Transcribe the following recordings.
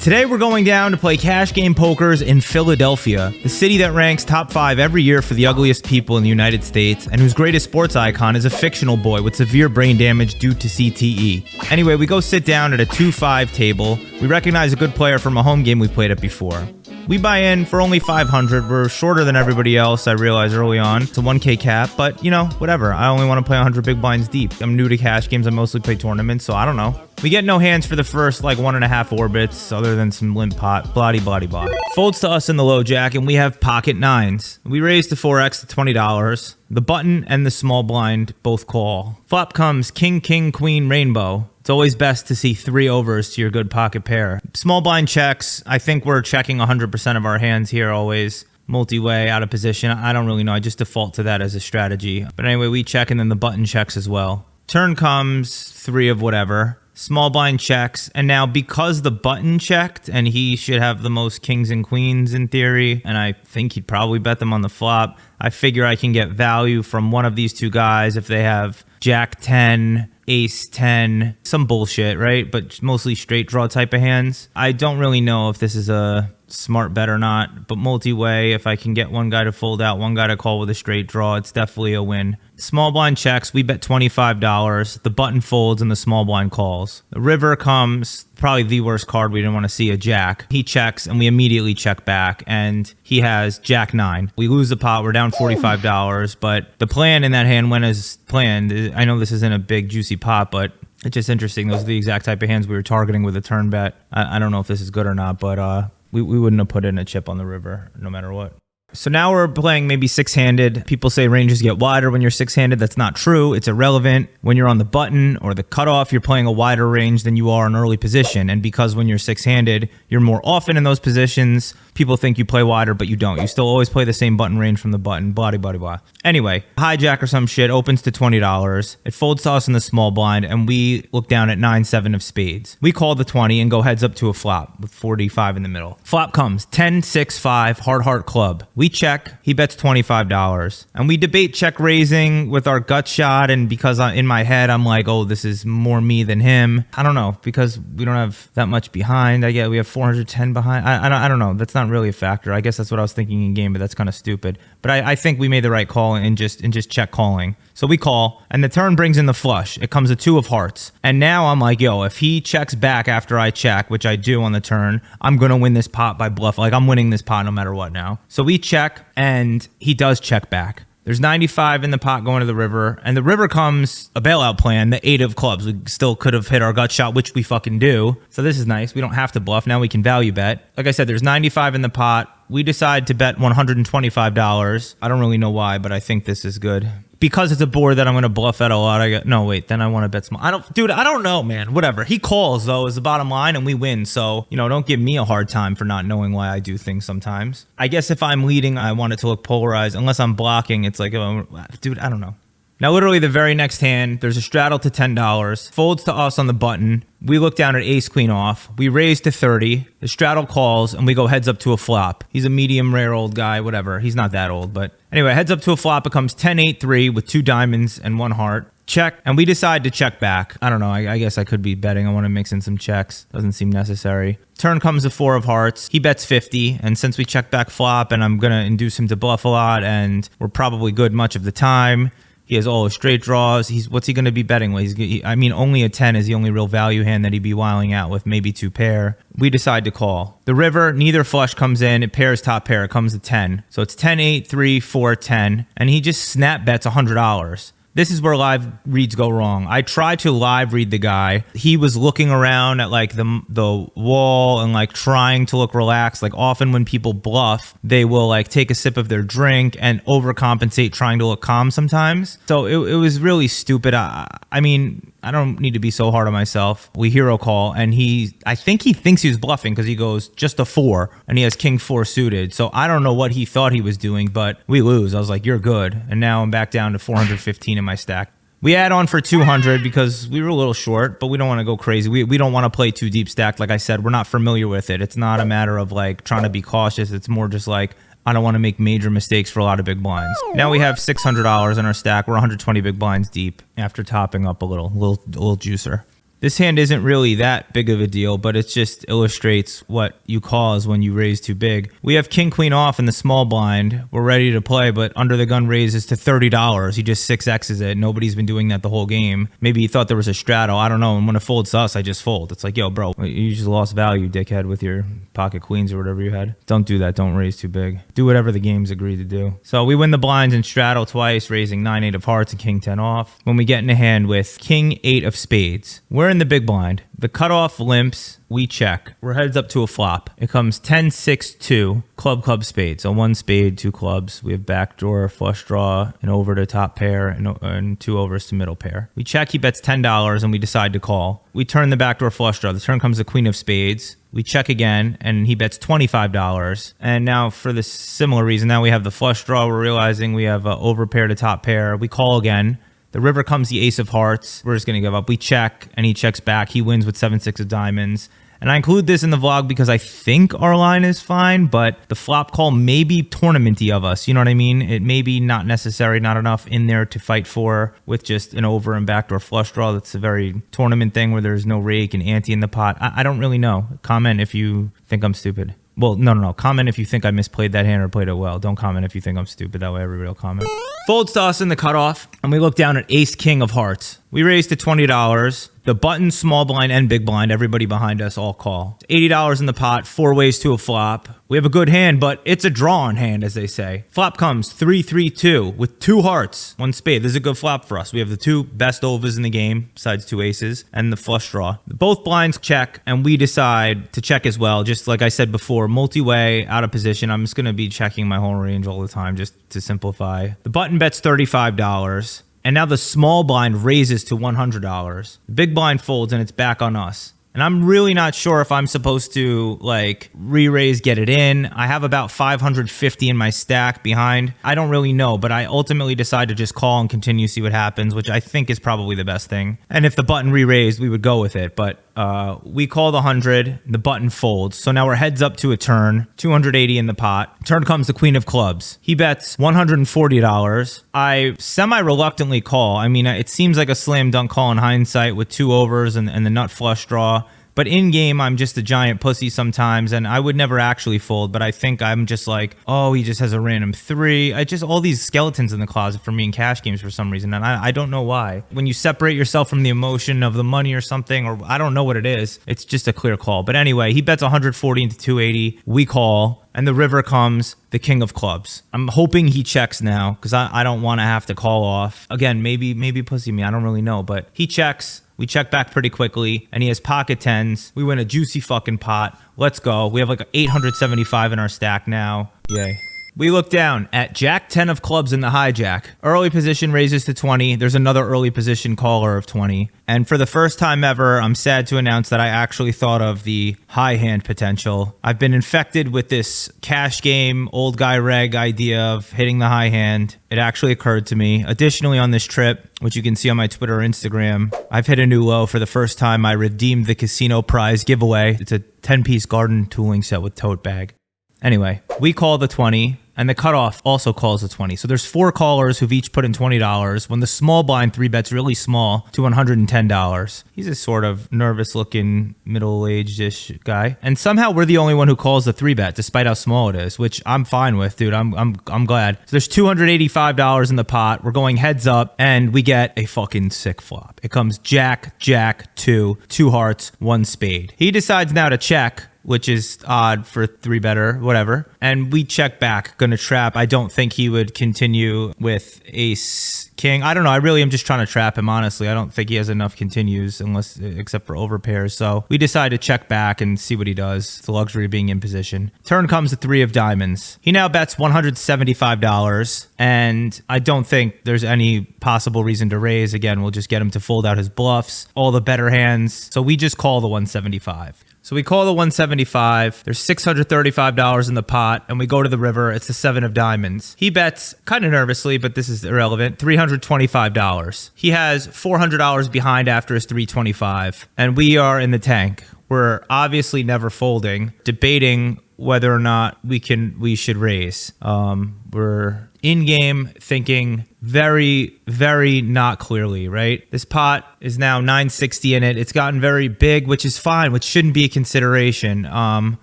Today we're going down to play cash game pokers in Philadelphia, the city that ranks top five every year for the ugliest people in the United States, and whose greatest sports icon is a fictional boy with severe brain damage due to CTE. Anyway, we go sit down at a 2-5 table. We recognize a good player from a home game we've played at before. We buy in for only 500. We're shorter than everybody else, I realized early on. It's a 1k cap, but you know, whatever. I only want to play 100 big blinds deep. I'm new to cash games. I mostly play tournaments, so I don't know. We get no hands for the first like one and a half orbits, other than some limp pot, bloody bloody blah. Folds to us in the low jack, and we have pocket nines. We raise the 4x to $20. The button and the small blind both call. Flop comes king, king, queen, rainbow. It's always best to see three overs to your good pocket pair. Small blind checks. I think we're checking 100% of our hands here always. Multi-way, out of position. I don't really know. I just default to that as a strategy. But anyway, we check and then the button checks as well. Turn comes three of whatever small blind checks and now because the button checked and he should have the most kings and queens in theory and i think he'd probably bet them on the flop i figure i can get value from one of these two guys if they have jack 10 ace 10 some bullshit right? But mostly straight draw type of hands. I don't really know if this is a smart bet or not but multi-way if i can get one guy to fold out one guy to call with a straight draw it's definitely a win Small blind checks, we bet $25. The button folds and the small blind calls. The river comes, probably the worst card we didn't want to see, a jack. He checks and we immediately check back and he has jack 9. We lose the pot, we're down $45, but the plan in that hand went as planned. I know this isn't a big juicy pot, but it's just interesting. Those are the exact type of hands we were targeting with a turn bet. I, I don't know if this is good or not, but uh, we, we wouldn't have put in a chip on the river no matter what. So now we're playing maybe six handed. People say ranges get wider when you're six handed. That's not true. It's irrelevant. When you're on the button or the cutoff, you're playing a wider range than you are in early position. And because when you're six handed, you're more often in those positions, people think you play wider, but you don't. You still always play the same button range from the button, blah, blah, blah. Anyway, hijack or some shit opens to $20. It folds to us in the small blind, and we look down at 9 7 of spades. We call the 20 and go heads up to a flop with 45 in the middle. Flop comes 10 6 5, hard heart club. We check, he bets $25. And we debate check raising with our gut shot, and because in my head, I'm like, oh, this is more me than him. I don't know, because we don't have that much behind. I get we have 410 behind. I, I, don't, I don't know. That's not really a factor. I guess that's what I was thinking in game, but that's kind of stupid. But I, I think we made the right call in just in just check calling. So we call, and the turn brings in the flush. It comes a two of hearts. And now I'm like, yo, if he checks back after I check, which I do on the turn, I'm going to win this pot by bluff. Like, I'm winning this pot no matter what now. So we check, and he does check back. There's 95 in the pot going to the river, and the river comes a bailout plan, the eight of clubs. We still could have hit our gut shot, which we fucking do. So this is nice. We don't have to bluff. Now we can value bet. Like I said, there's 95 in the pot. We decide to bet $125. I don't really know why, but I think this is good because it's a board that I'm going to bluff at a lot. I get no wait. Then I want to bet small. I don't, dude. I don't know, man. Whatever. He calls though is the bottom line, and we win. So you know, don't give me a hard time for not knowing why I do things sometimes. I guess if I'm leading, I want it to look polarized. Unless I'm blocking, it's like, oh, dude, I don't know. Now, literally the very next hand, there's a straddle to $10, folds to us on the button. We look down at ace queen off. We raise to 30. The straddle calls, and we go heads up to a flop. He's a medium rare old guy, whatever. He's not that old, but anyway, heads up to a flop becomes 10 8 3 with two diamonds and one heart. Check, and we decide to check back. I don't know. I, I guess I could be betting. I want to mix in some checks. Doesn't seem necessary. Turn comes a four of hearts. He bets 50, and since we check back flop, and I'm going to induce him to bluff a lot, and we're probably good much of the time, he has all his straight draws. He's what's he going to be betting with? He's, he, I mean, only a 10 is the only real value hand that he'd be wiling out with, maybe two pair. We decide to call. The river, neither flush comes in. It pairs top pair. It comes to 10. So it's 10, 8, 3, 4, 10. And he just snap bets $100 this is where live reads go wrong. I tried to live read the guy. He was looking around at like the the wall and like trying to look relaxed. Like often when people bluff, they will like take a sip of their drink and overcompensate trying to look calm sometimes. So it, it was really stupid. I, I mean, I don't need to be so hard on myself. We hero call, and he, I think he thinks he's bluffing because he goes just a four, and he has king four suited. So I don't know what he thought he was doing, but we lose. I was like, you're good. And now I'm back down to 415 in my stack. We add on for 200 because we were a little short, but we don't want to go crazy. We, we don't want to play too deep stacked. Like I said, we're not familiar with it. It's not a matter of like trying to be cautious. It's more just like I don't want to make major mistakes for a lot of big blinds. Now we have $600 in our stack. We're 120 big blinds deep after topping up a little, little, little juicer. This hand isn't really that big of a deal, but it just illustrates what you cause when you raise too big. We have king queen off in the small blind. We're ready to play, but under the gun raises to $30. He just 6x's it. Nobody's been doing that the whole game. Maybe he thought there was a straddle. I don't know. And when it folds us, I just fold. It's like, yo, bro, you just lost value, dickhead, with your pocket queens or whatever you had. Don't do that. Don't raise too big. Do whatever the game's agreed to do. So we win the blinds and straddle twice, raising 9 8 of hearts and king 10 off. When we get in a hand with king 8 of spades, we're in the big blind. The cutoff limps, we check. We're heads up to a flop. It comes 10 6 2, club, club, spade. So one spade, two clubs. We have backdoor, flush draw, and over to top pair, and, and two overs to middle pair. We check, he bets $10, and we decide to call. We turn the backdoor flush draw. The turn comes the queen of spades. We check again, and he bets $25. And now, for the similar reason, now we have the flush draw. We're realizing we have over pair to top pair. We call again. The river comes the ace of hearts. We're just going to give up. We check, and he checks back. He wins with 7 6 of diamonds. And I include this in the vlog because I think our line is fine, but the flop call may be tournamenty of us. You know what I mean? It may be not necessary, not enough in there to fight for with just an over and backdoor flush draw. That's a very tournament thing where there's no rake and ante in the pot. I, I don't really know. Comment if you think I'm stupid. Well, no, no, no. Comment if you think I misplayed that hand or played it well. Don't comment if you think I'm stupid. That way everybody will comment. Folds to us in the cutoff, and we look down at ace king of hearts. We raised to $20. The button, small blind, and big blind, everybody behind us all call. $80 in the pot, four ways to a flop. We have a good hand, but it's a drawn hand, as they say. Flop comes 3 3 2 with two hearts, one spade. This is a good flop for us. We have the two best overs in the game, besides two aces, and the flush draw. Both blinds check, and we decide to check as well. Just like I said before, multi way, out of position. I'm just going to be checking my whole range all the time just to simplify. The button bets $35. And now the small blind raises to $100. The big blind folds and it's back on us. And I'm really not sure if I'm supposed to like re-raise, get it in. I have about 550 in my stack behind. I don't really know, but I ultimately decide to just call and continue, see what happens, which I think is probably the best thing. And if the button re-raised, we would go with it. But uh, we call the 100, the button folds. So now we're heads up to a turn, 280 in the pot. Turn comes the queen of clubs. He bets $140. I semi-reluctantly call. I mean, it seems like a slam dunk call in hindsight with two overs and, and the nut flush draw. But in game, I'm just a giant pussy sometimes, and I would never actually fold. But I think I'm just like, oh, he just has a random three. I just all these skeletons in the closet for me in cash games for some reason, and I, I don't know why. When you separate yourself from the emotion of the money or something, or I don't know what it is, it's just a clear call. But anyway, he bets 140 into 280. We call and the river comes the king of clubs. I'm hoping he checks now because I, I don't want to have to call off. Again, maybe maybe pussy me. I don't really know, but he checks. We check back pretty quickly, and he has pocket tens. We win a juicy fucking pot. Let's go. We have like 875 in our stack now. Yay. We look down at Jack 10 of clubs in the hijack. Early position raises to 20. There's another early position caller of 20. And for the first time ever, I'm sad to announce that I actually thought of the high hand potential. I've been infected with this cash game, old guy reg idea of hitting the high hand. It actually occurred to me. Additionally, on this trip, which you can see on my Twitter or Instagram, I've hit a new low for the first time. I redeemed the casino prize giveaway. It's a 10 piece garden tooling set with tote bag. Anyway, we call the 20 and the cutoff also calls the 20. So there's four callers who've each put in $20 when the small blind three bets really small to $110. He's a sort of nervous looking middle aged ish guy. And somehow we're the only one who calls the three bet despite how small it is, which I'm fine with, dude. I'm, I'm, I'm glad. So there's $285 in the pot. We're going heads up and we get a fucking sick flop. It comes jack, jack, two, two hearts, one spade. He decides now to check which is odd for three better, whatever. And we check back, gonna trap. I don't think he would continue with ace king. I don't know. I really am just trying to trap him, honestly. I don't think he has enough continues unless except for overpairs. So we decide to check back and see what he does. The luxury of being in position. Turn comes the three of diamonds. He now bets $175, and I don't think there's any possible reason to raise. Again, we'll just get him to fold out his bluffs, all the better hands. So we just call the 175. So we call the 175. There's $635 in the pot, and we go to the river. It's the seven of diamonds. He bets kind of nervously, but this is irrelevant. $325. He has $400 behind after his 325, and we are in the tank. We're obviously never folding, debating whether or not we can we should raise. Um, we're in game thinking very very not clearly right? This pot is now 960 in it. It's gotten very big which is fine which shouldn't be a consideration. Um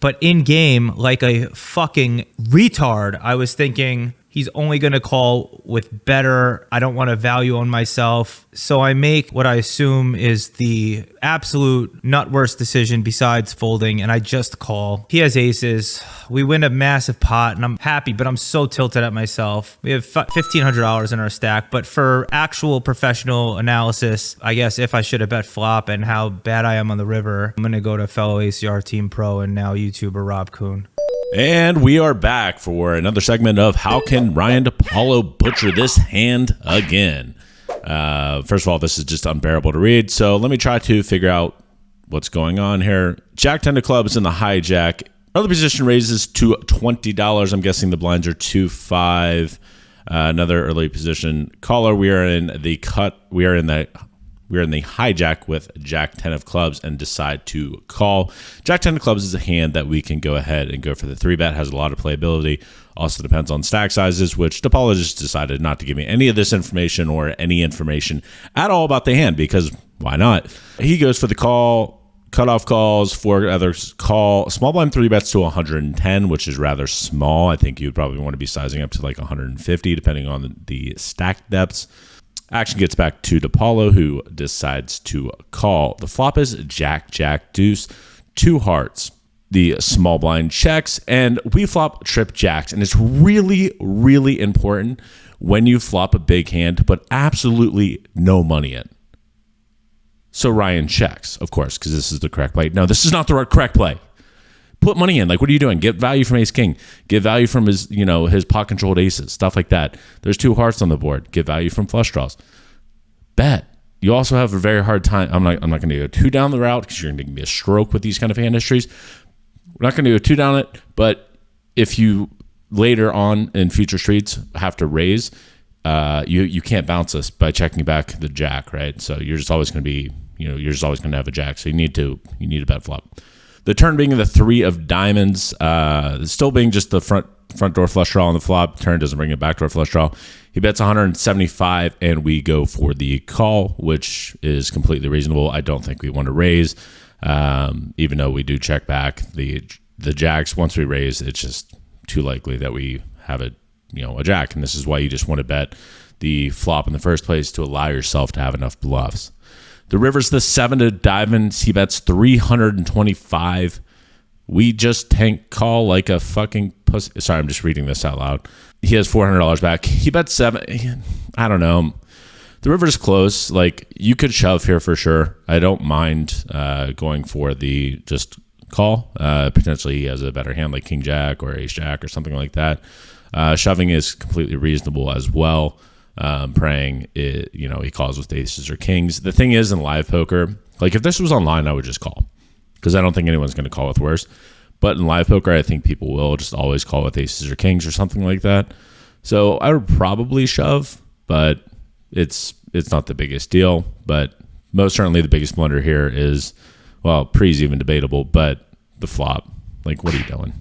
but in game like a fucking retard i was thinking He's only going to call with better. I don't want to value on myself. So I make what I assume is the absolute not worst decision besides folding, and I just call. He has aces. We win a massive pot, and I'm happy, but I'm so tilted at myself. We have $1,500 in our stack, but for actual professional analysis, I guess if I should have bet flop and how bad I am on the river, I'm going to go to fellow ACR team pro and now YouTuber Rob Kuhn. And we are back for another segment of How Can Ryan DePaulo Butcher This Hand Again? Uh, first of all, this is just unbearable to read. So let me try to figure out what's going on here. Jack 10 of clubs in the hijack. Early position raises to $20. I'm guessing the blinds are 2 5. Uh, another early position caller. We are in the cut. We are in the we're in the hijack with Jack 10 of clubs and decide to call. Jack 10 of clubs is a hand that we can go ahead and go for the three bet, has a lot of playability. Also depends on stack sizes, which just decided not to give me any of this information or any information at all about the hand because why not? He goes for the call, cutoff calls, four others call. Small blind three bets to 110, which is rather small. I think you'd probably want to be sizing up to like 150, depending on the stack depths. Action gets back to DePaulo, who decides to call. The flop is Jack, Jack, Deuce, two hearts. The small blind checks, and we flop trip jacks. And it's really, really important when you flop a big hand put absolutely no money in. So Ryan checks, of course, because this is the correct play. No, this is not the correct play put money in. Like, what are you doing? Get value from Ace King. Get value from his, you know, his pot controlled aces, stuff like that. There's two hearts on the board. Get value from flush draws. Bet. You also have a very hard time. I'm not. I'm not going to go too down the route because you're going to give me a stroke with these kind of hand histories. We're not going to go too down it. But if you later on in future streets have to raise, uh, you you can't bounce us by checking back the jack, right? So you're just always going to be, you know, you're just always going to have a jack. So you need to you need a bet flop. The turn being the three of diamonds, uh, still being just the front front door flush draw on the flop. Turn doesn't bring it back door flush draw. He bets 175, and we go for the call, which is completely reasonable. I don't think we want to raise, um, even though we do check back the the jacks. Once we raise, it's just too likely that we have a you know a jack, and this is why you just want to bet the flop in the first place to allow yourself to have enough bluffs. The river's the seven to diamonds. He bets 325. We just tank call like a fucking pussy. Sorry, I'm just reading this out loud. He has $400 back. He bets seven. I don't know. The river's close. Like, you could shove here for sure. I don't mind uh, going for the just call. Uh, potentially, he has a better hand like King Jack or Ace Jack or something like that. Uh, shoving is completely reasonable as well um, praying it, you know, he calls with aces or kings. The thing is, in live poker, like if this was online, I would just call because I don't think anyone's going to call with worse. But in live poker, I think people will just always call with aces or kings or something like that. So I would probably shove, but it's it's not the biggest deal. But most certainly, the biggest blunder here is well, pre's even debatable, but the flop. Like, what are you doing?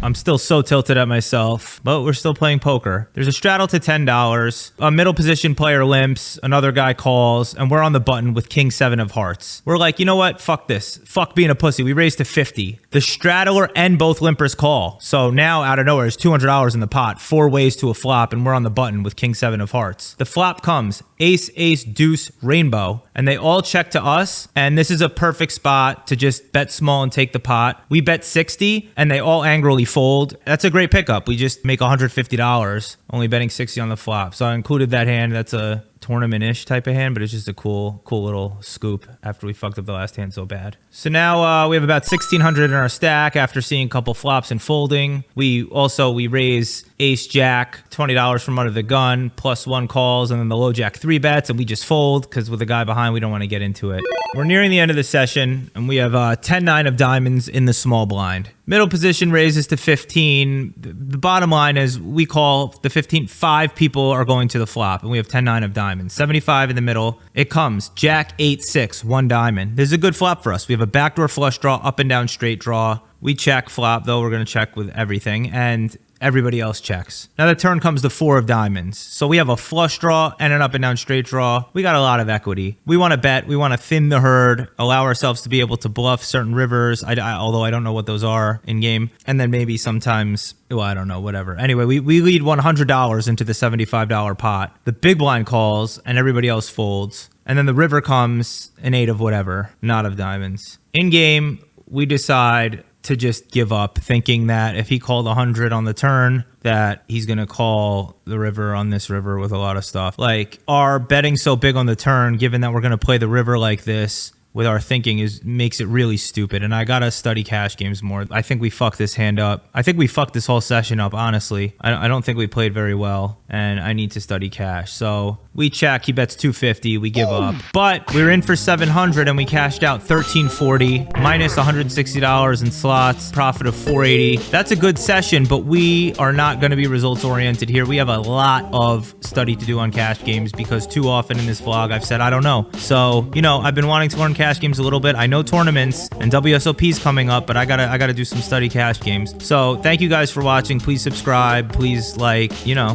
I'm still so tilted at myself, but we're still playing poker. There's a straddle to $10. A middle position player limps, another guy calls, and we're on the button with king seven of hearts. We're like, you know what? Fuck this. Fuck being a pussy. We raised to 50. The straddler and both limpers call. So now out of nowhere, there's $200 in the pot, four ways to a flop, and we're on the button with king seven of hearts. The flop comes ace, ace, deuce, rainbow, and they all check to us. And this is a perfect spot to just bet small and take the pot. We bet 60, and they all angrily fold. That's a great pickup. We just make $150 only betting 60 on the flop. So I included that hand. That's a tournament-ish type of hand, but it's just a cool, cool little scoop after we fucked up the last hand so bad. So now uh, we have about 1600 in our stack after seeing a couple flops and folding. We also, we raise ace jack, $20 from under the gun, plus one calls, and then the low jack three bets, and we just fold because with the guy behind, we don't want to get into it. We're nearing the end of the session, and we have uh, 10-9 of diamonds in the small blind. Middle position raises to 15. The bottom line is we call the 15, five people are going to the flop, and we have 10 9 of diamonds. 75 in the middle. It comes Jack 8 6, one diamond. This is a good flop for us. We have a backdoor flush draw, up and down straight draw. We check flop, though we're going to check with everything. And everybody else checks. Now the turn comes the four of diamonds. So we have a flush draw and an up and down straight draw. We got a lot of equity. We want to bet. We want to thin the herd, allow ourselves to be able to bluff certain rivers, I, I, although I don't know what those are in game. And then maybe sometimes, well, I don't know, whatever. Anyway, we, we lead $100 into the $75 pot. The big blind calls and everybody else folds. And then the river comes an eight of whatever, not of diamonds. In game, we decide to just give up, thinking that if he called 100 on the turn, that he's going to call the river on this river with a lot of stuff. Like, are betting so big on the turn, given that we're going to play the river like this, with our thinking is makes it really stupid. And I gotta study cash games more. I think we fucked this hand up. I think we fucked this whole session up. Honestly, I, I don't think we played very well, and I need to study cash. So we check. He bets 250. We give up, but we are in for 700, and we cashed out 1340 minus 160 dollars in slots. Profit of 480. That's a good session, but we are not going to be results oriented here. We have a lot of study to do on cash games because too often in this vlog I've said I don't know. So you know I've been wanting to learn cash games a little bit. I know tournaments and WSOP is coming up, but I gotta I gotta do some study cash games. So thank you guys for watching. Please subscribe. Please like, you know.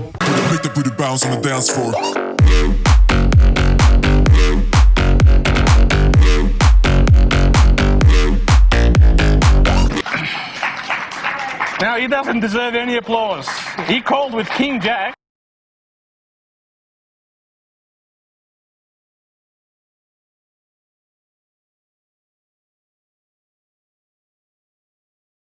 Make the booty bounce on the dance floor. Now, he doesn't deserve any applause. He called with King Jack.